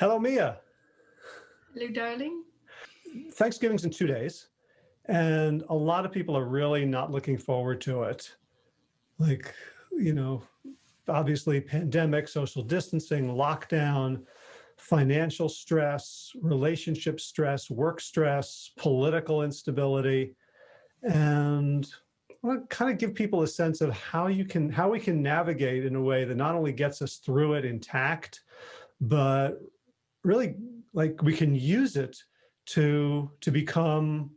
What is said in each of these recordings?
Hello, Mia. Hello, darling. Thanksgiving's in two days, and a lot of people are really not looking forward to it. Like, you know, obviously pandemic, social distancing, lockdown, financial stress, relationship stress, work stress, political instability. And I want to kind of give people a sense of how you can, how we can navigate in a way that not only gets us through it intact, but really like we can use it to, to become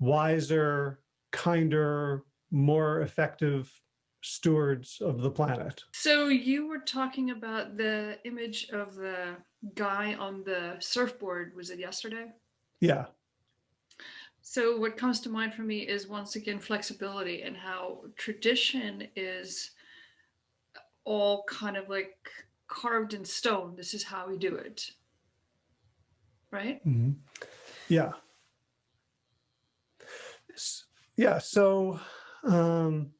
wiser, kinder, more effective stewards of the planet. So you were talking about the image of the guy on the surfboard, was it yesterday? Yeah. So what comes to mind for me is once again flexibility and how tradition is all kind of like carved in stone. This is how we do it. Right? Mm -hmm. Yeah. Yeah. So um,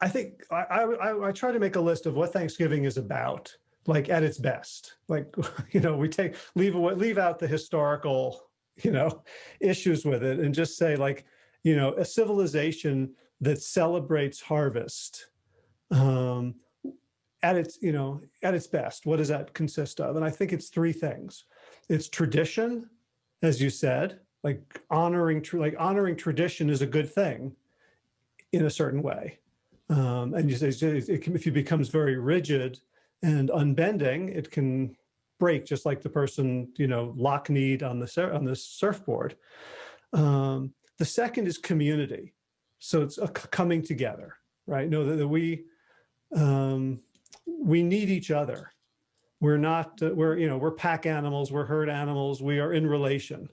I think I, I, I try to make a list of what Thanksgiving is about, like at its best. Like, you know, we take leave leave out the historical, you know, issues with it and just say like, you know, a civilization that celebrates harvest um, at its, you know, at its best. What does that consist of? And I think it's three things. It's tradition, as you said, like honoring, like honoring tradition is a good thing in a certain way. Um, and you say it can, if it becomes very rigid and unbending, it can break just like the person, you know, lock kneed on the, on the surfboard. Um, the second is community. So it's a coming together, right? Know that, that we, um, we need each other. We're not, uh, we're, you know, we're pack animals, we're herd animals, we are in relation.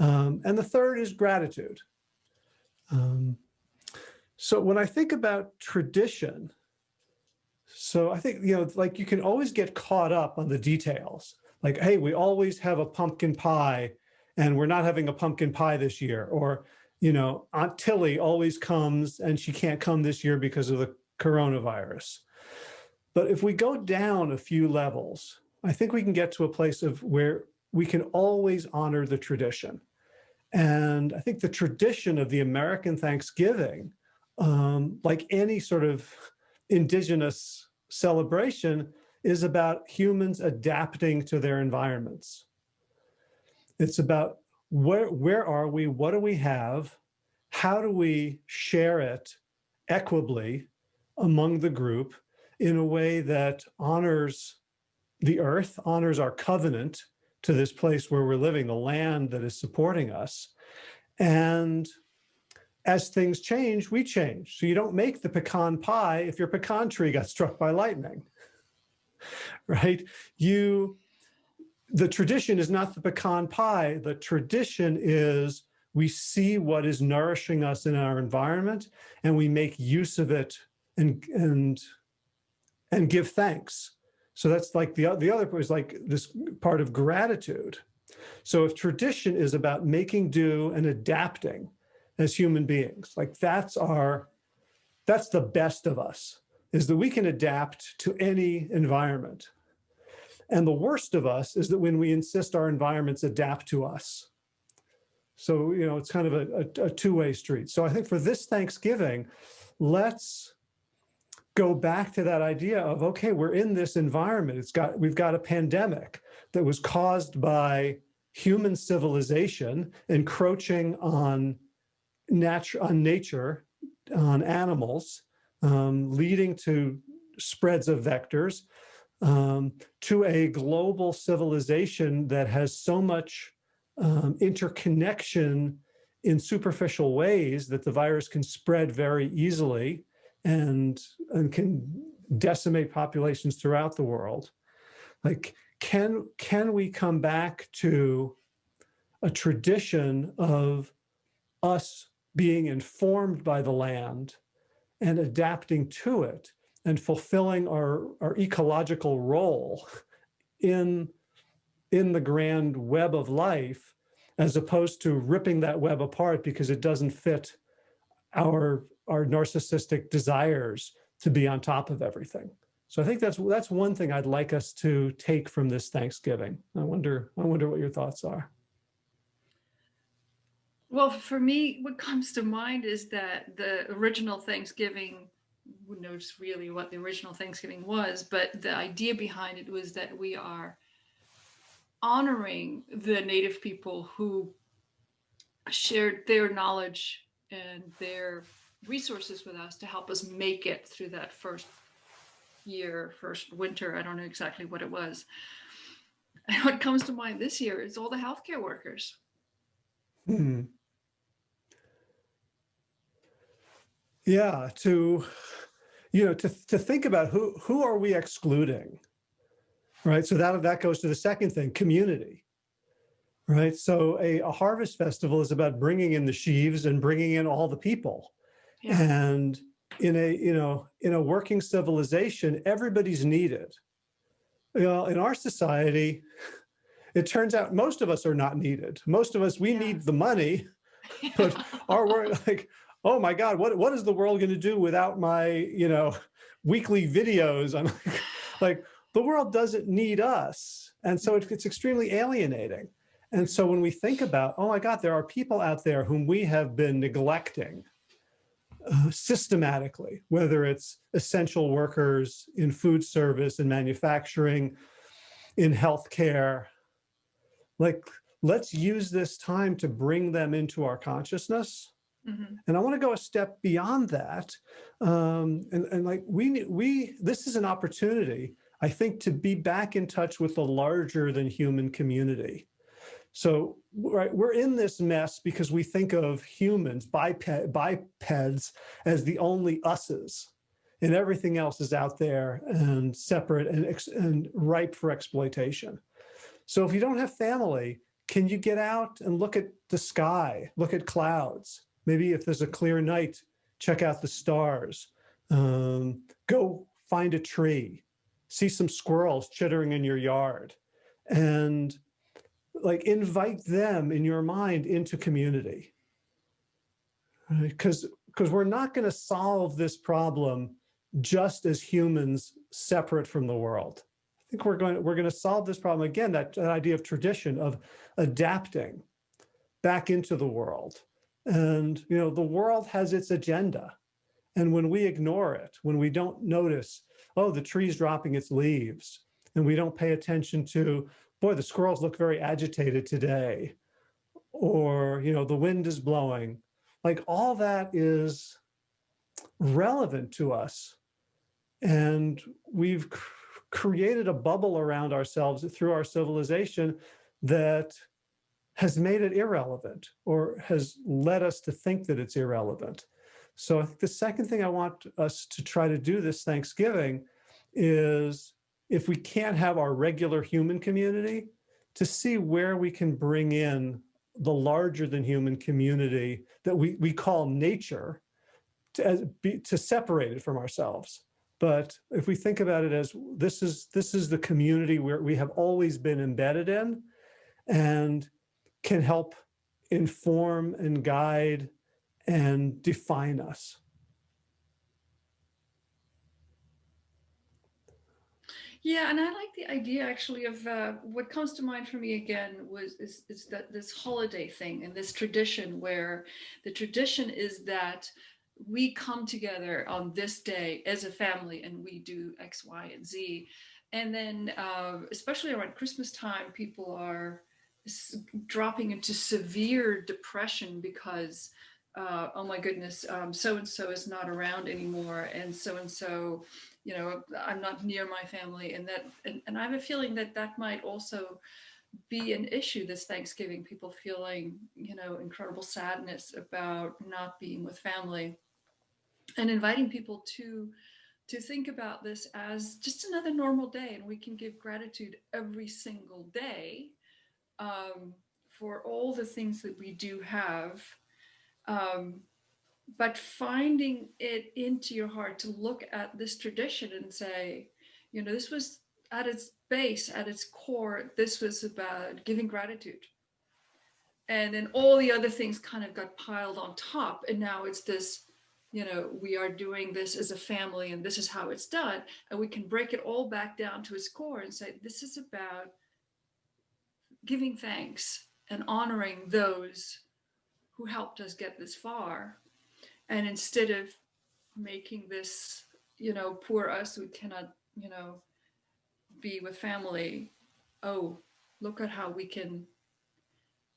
Um, and the third is gratitude. Um, so when I think about tradition, so I think, you know, like you can always get caught up on the details. Like, hey, we always have a pumpkin pie and we're not having a pumpkin pie this year. Or, you know, Aunt Tilly always comes and she can't come this year because of the coronavirus. But if we go down a few levels, I think we can get to a place of where we can always honor the tradition. And I think the tradition of the American Thanksgiving um, like any sort of indigenous celebration, is about humans adapting to their environments. It's about where, where are we? What do we have? How do we share it equably among the group in a way that honors the earth, honors our covenant to this place where we're living, the land that is supporting us, and as things change, we change. So you don't make the pecan pie if your pecan tree got struck by lightning, right? You, the tradition is not the pecan pie. The tradition is we see what is nourishing us in our environment and we make use of it and, and, and give thanks. So that's like the, the other part is like this part of gratitude. So if tradition is about making do and adapting, as human beings. Like that's our, that's the best of us, is that we can adapt to any environment. And the worst of us is that when we insist our environments adapt to us. So, you know, it's kind of a, a, a two-way street. So I think for this Thanksgiving, let's go back to that idea of, okay, we're in this environment. It's got, we've got a pandemic that was caused by human civilization encroaching on nature on nature, on animals, um, leading to spreads of vectors, um, to a global civilization that has so much um, interconnection in superficial ways that the virus can spread very easily and, and can decimate populations throughout the world. Like, can, can we come back to a tradition of us being informed by the land and adapting to it and fulfilling our, our ecological role in, in the grand web of life, as opposed to ripping that web apart because it doesn't fit our, our narcissistic desires to be on top of everything. So I think that's that's one thing I'd like us to take from this Thanksgiving. I wonder I wonder what your thoughts are. Well, for me, what comes to mind is that the original Thanksgiving, who knows really what the original Thanksgiving was, but the idea behind it was that we are honoring the native people who shared their knowledge and their resources with us to help us make it through that first year, first winter. I don't know exactly what it was. And what comes to mind this year is all the healthcare workers. Hmm. Yeah, to you know, to to think about who who are we excluding, right? So that that goes to the second thing, community, right? So a, a harvest festival is about bringing in the sheaves and bringing in all the people, Yeah. and in a you know in a working civilization, everybody's needed. You know, in our society, it turns out most of us are not needed. Most of us we Yeah. need the money, but our work like oh my god what what is the world going to do without my you know weekly videos i'm like, like the world doesn't need us and so it, it's extremely alienating and so when we think about oh my god there are people out there whom we have been neglecting uh, systematically whether it's essential workers in food service and manufacturing in healthcare like let's use this time to bring them into our consciousness Mhm. and I want to go a step beyond that. Um, and, and like we, we, this is an opportunity, I think, to be back in touch with the larger than human community. So, right, we're in this mess because we think of humans, biped, bipeds, as the only us's, and everything else is out there and separate and, and ripe for exploitation. So, if you don't have family, can you get out and look at the sky, look at clouds? Maybe if there's a clear night, check out the stars. Um, go find a tree, see some squirrels chittering in your yard, and like invite them in your mind into community. Because because we're not going to solve this problem just as humans separate from the world. I think we're going we're going to solve this problem again. That, that idea of tradition of adapting back into the world and, you know, the world has its agenda. And when we ignore it, when we don't notice, oh, the tree's dropping its leaves, and we don't pay attention to, boy, the squirrels look very agitated today, or, you know, the wind is blowing, like all that is relevant to us. And we've cr- created a bubble around ourselves through our civilization that has made it irrelevant or has led us to think that it's irrelevant. So I think the second thing I want us to try to do this Thanksgiving is if we can't have our regular human community, to see where we can bring in the larger than human community that we, we call nature to, as, be, to separate it from ourselves. But if we think about it as this is this is the community where we have always been embedded in, and can help inform and guide and define us. Yeah, and I like the idea actually of uh, what comes to mind for me again was is, is that this holiday thing and this tradition where the tradition is that we come together on this day as a family and we do X, Y, and Z. And then, uh, especially around Christmas time, people are dropping into severe depression because, uh, oh my goodness, so and so is not around anymore, and so and so, you know, I'm not near my family, and that, and, and I have a feeling that that might also be an issue this Thanksgiving. People feeling, you know, incredible sadness about not being with family, and inviting people to to think about this as just another normal day, and we can give gratitude every single day um, for all the things that we do have. Um, but finding it into your heart to look at this tradition and say, you know, this was at its base, at its core, this was about giving gratitude. And then all the other things kind of got piled on top. And now it's this you know, we are doing this as a family and this is how it's done. And we can break it all back down to its core and say, this is about giving thanks and honoring those who helped us get this far. And instead of making this, you know, poor us we cannot, you know, be with family, oh, look at how we can,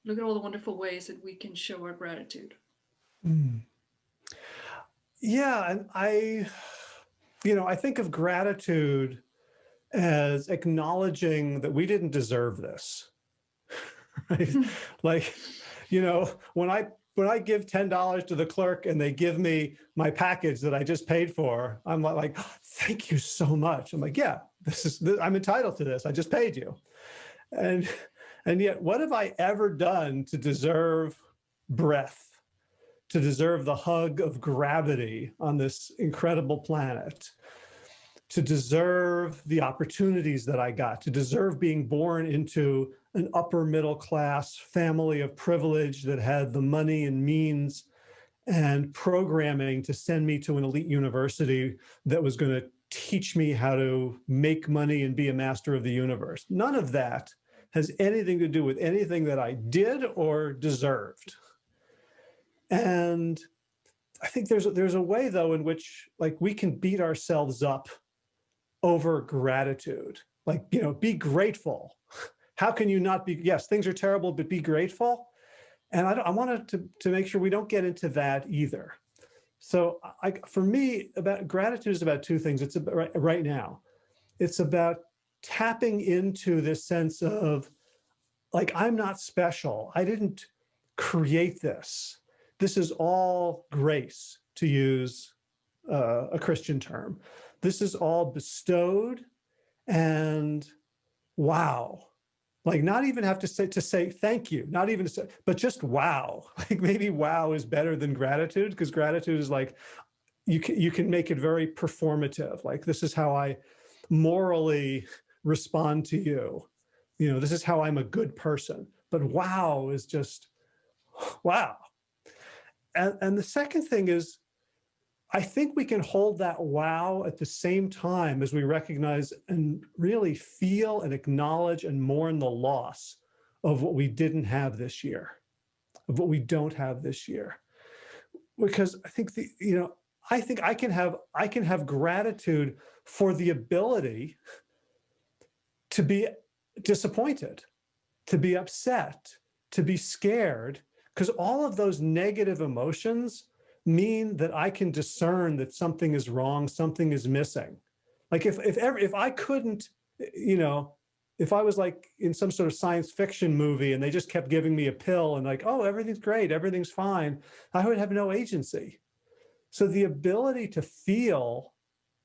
look at all the wonderful ways that we can show our gratitude. Mm. Yeah, and I, you know, I think of gratitude as acknowledging that we didn't deserve this. right? like, you know, when I when I give $10 to the clerk and they give me my package that I just paid for, I'm like, thank you so much. I'm like, yeah, this is, this, I'm entitled to this. I just paid you. And, and yet what have I ever done to deserve breath, to deserve the hug of gravity on this incredible planet? To deserve the opportunities that I got, to deserve being born into an upper middle class family of privilege that had the money and means and programming to send me to an elite university that was going to teach me how to make money and be a master of the universe. None of that has anything to do with anything that I did or deserved. And I think there's there's a way though in which like we can beat ourselves up over gratitude. Like, you know, be grateful. How can you not be, yes, things are terrible, but be grateful. And I, I wanted to, to make sure we don't get into that either. So I, for me, about gratitude is about two things. It's about right, right now. It's about tapping into this sense of like, I'm not special. I didn't create this. This is all grace to use uh, a Christian term. This is all bestowed and wow. Like not even have to say to say thank you, not even say, but just wow. Like maybe wow is better than gratitude because gratitude is like you can you can make it very performative. Like this is how I morally respond to you. You know, this is how I'm a good person. But wow is just wow. And, and the second thing is I think we can hold that wow at the same time as we recognize and really feel and acknowledge and mourn the loss of what we didn't have this year, of what we don't have this year. Because I think the, you know, I think I can have, I can have gratitude for the ability to be disappointed, to be upset, to be scared, because all of those negative emotions mean that I can discern that something is wrong, something is missing. Like if if ever if I couldn't, you know, if I was like in some sort of science fiction movie and they just kept giving me a pill and like, oh, everything's great, everything's fine, I would have no agency. So the ability to feel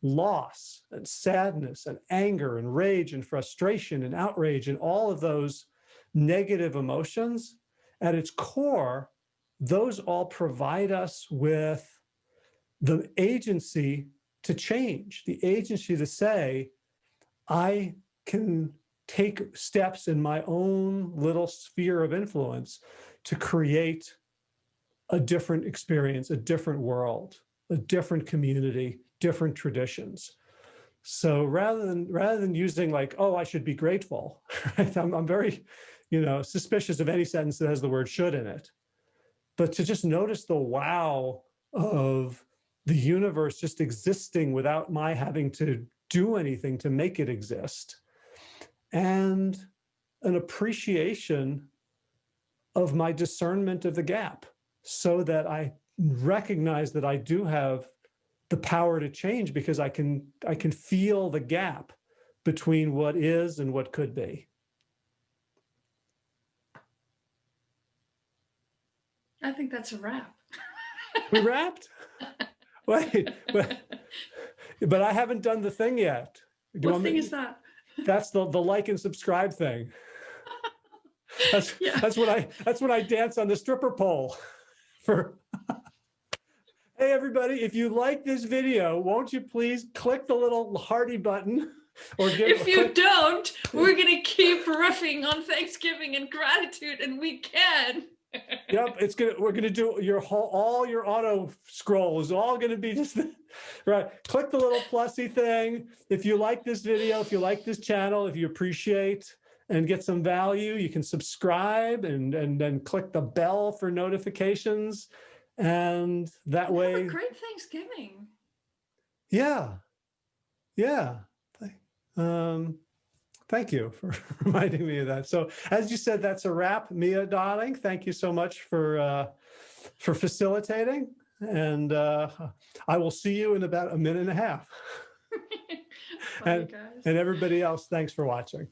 loss and sadness and anger and rage and frustration and outrage and all of those negative emotions at its core those all provide us with the agency to change, the agency to say, I can take steps in my own little sphere of influence to create a different experience, a different world, a different community, different traditions. So rather than rather than using like, oh, I should be grateful, right? I'm, I'm very, you know, suspicious of any sentence that has the word should in it but to just notice the wow of the universe just existing without my having to do anything to make it exist and an appreciation of my discernment of the gap so that I recognize that I do have the power to change because I can I can feel the gap between what is and what could be. I think that's a wrap. we wrapped? Wait, but, but I haven't done the thing yet. Do what thing me, is that? That's the, the like and subscribe thing. That's, yeah. that's what I that's what I dance on the stripper pole for. hey everybody, if you like this video, won't you please click the little hearty button or give If you click. don't, we're gonna keep riffing on Thanksgiving and gratitude and we can. Yep, it's gonna, we're gonna do your whole, all your auto scroll is all gonna be just, right. Click the little plusy thing. If you like this video, if you like this channel, if you appreciate and get some value, you can subscribe and, and then click the bell for notifications. And that Have a way, great Thanksgiving. yeah, yeah. Um, thank you for reminding me of that. So as you said, that's a wrap. Mia, darling, thank you so much for, uh, for facilitating. And uh, I will see you in about a minute and a half. And- And everybody else, thanks for watching.